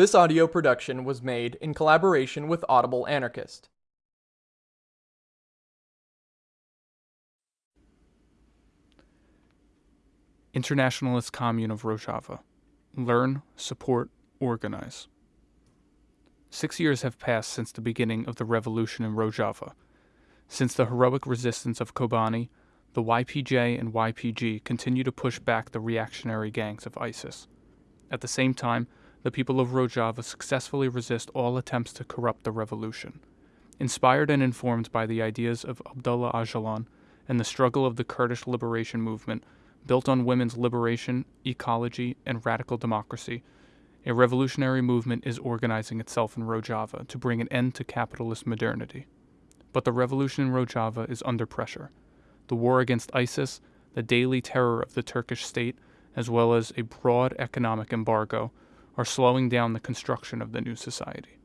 This audio production was made in collaboration with Audible Anarchist. Internationalist Commune of Rojava. Learn, support, organize. Six years have passed since the beginning of the revolution in Rojava. Since the heroic resistance of Kobani, the YPJ and YPG continue to push back the reactionary gangs of ISIS. At the same time, the people of Rojava successfully resist all attempts to corrupt the revolution. Inspired and informed by the ideas of Abdullah Öcalan and the struggle of the Kurdish liberation movement, built on women's liberation, ecology, and radical democracy, a revolutionary movement is organizing itself in Rojava to bring an end to capitalist modernity. But the revolution in Rojava is under pressure. The war against ISIS, the daily terror of the Turkish state, as well as a broad economic embargo, are slowing down the construction of the new society.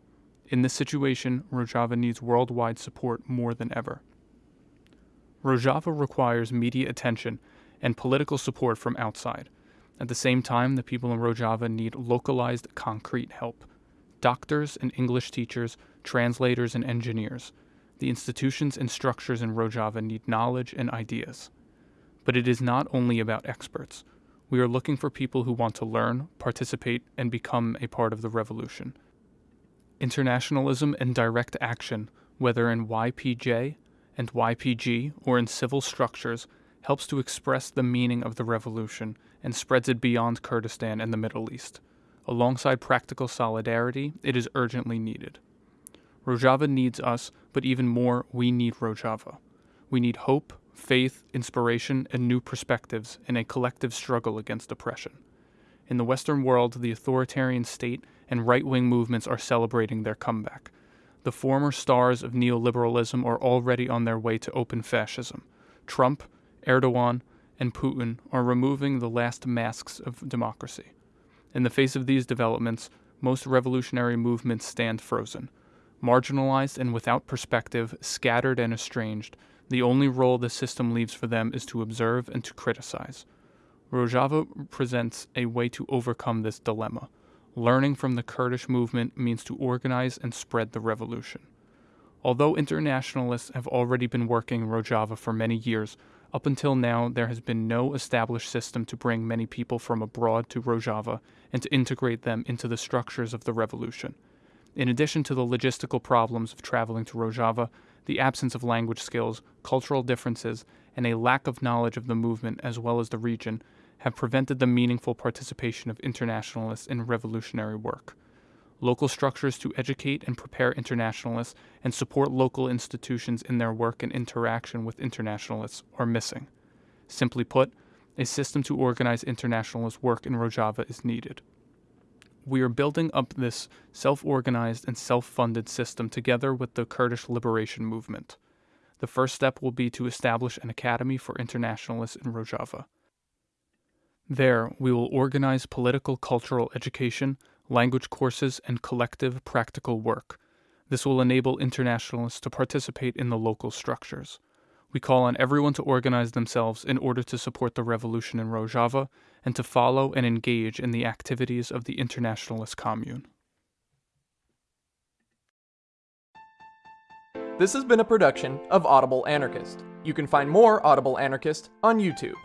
In this situation, Rojava needs worldwide support more than ever. Rojava requires media attention and political support from outside. At the same time, the people in Rojava need localized, concrete help. Doctors and English teachers, translators and engineers. The institutions and structures in Rojava need knowledge and ideas. But it is not only about experts. We are looking for people who want to learn, participate, and become a part of the revolution. Internationalism and direct action, whether in YPJ and YPG or in civil structures, helps to express the meaning of the revolution and spreads it beyond Kurdistan and the Middle East. Alongside practical solidarity, it is urgently needed. Rojava needs us, but even more, we need Rojava. We need hope, faith, inspiration, and new perspectives in a collective struggle against oppression. In the Western world, the authoritarian state and right wing movements are celebrating their comeback. The former stars of neoliberalism are already on their way to open fascism. Trump, Erdogan, and Putin are removing the last masks of democracy. In the face of these developments, most revolutionary movements stand frozen. Marginalized and without perspective, scattered and estranged, the only role the system leaves for them is to observe and to criticize. Rojava presents a way to overcome this dilemma. Learning from the Kurdish movement means to organize and spread the revolution. Although internationalists have already been working in Rojava for many years, up until now there has been no established system to bring many people from abroad to Rojava and to integrate them into the structures of the revolution. In addition to the logistical problems of traveling to Rojava, the absence of language skills, cultural differences, and a lack of knowledge of the movement as well as the region have prevented the meaningful participation of internationalists in revolutionary work. Local structures to educate and prepare internationalists and support local institutions in their work and interaction with internationalists are missing. Simply put, a system to organize internationalist work in Rojava is needed we are building up this self organized and self funded system together with the Kurdish liberation movement. The first step will be to establish an academy for internationalists in Rojava. There, we will organize political cultural education, language courses, and collective practical work. This will enable internationalists to participate in the local structures. We call on everyone to organize themselves in order to support the revolution in Rojava and to follow and engage in the activities of the internationalist commune. This has been a production of Audible Anarchist. You can find more Audible Anarchist on YouTube.